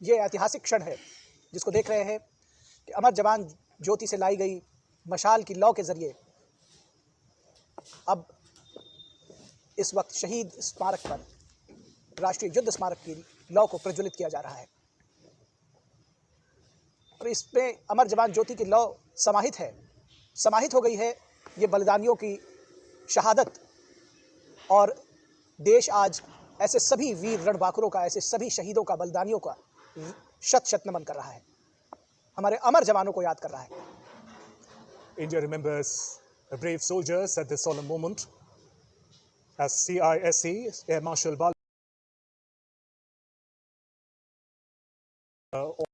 ये ऐतिहासिक क्षण है, जिसको देख रहे हैं कि अमर जवान ज्योति से लाई गई मशाल की लौ के ज़रिए अब इस वक्त शहीद स्मारक पर राष्ट्रीय युद्ध स्मारक की लौ को प्रज्वलित किया जा रहा है। और इसमें अमर जवान ज्योति की लौ समाहित है, समाहित हो गई है ये बलिदानियों की शहादत। और देश आज ऐसे सभी वीर रणबांकुरों का, ऐसे सभी शहीदों का, बलिदानियों का शत शत नमन कर रहा है। हमारे अमर जवानों को याद कर रहा है। India remembers brave soldiers at this solemn moment S C I S C air marshal Bal